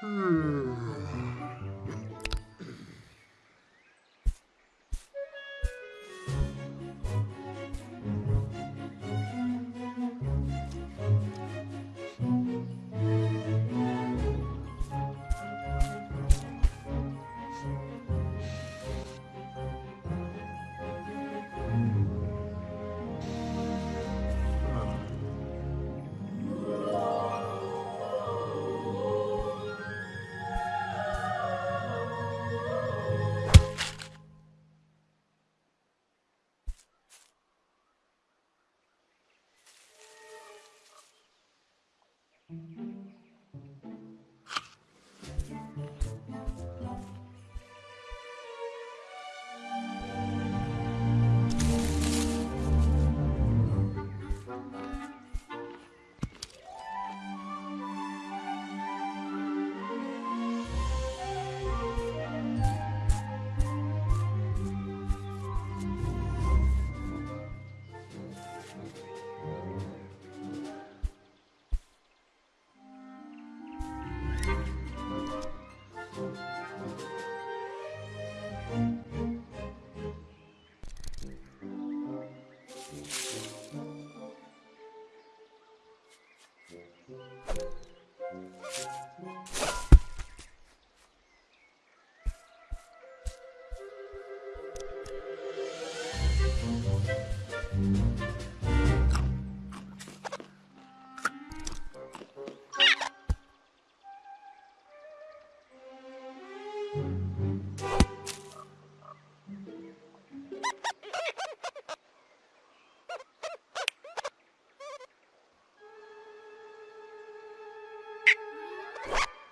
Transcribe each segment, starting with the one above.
Hmm.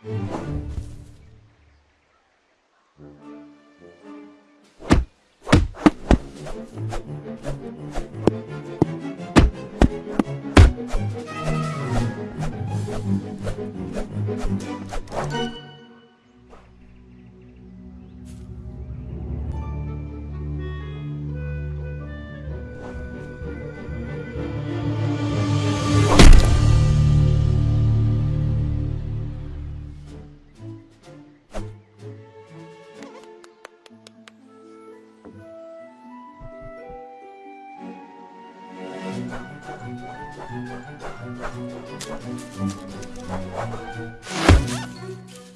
음. Thank you.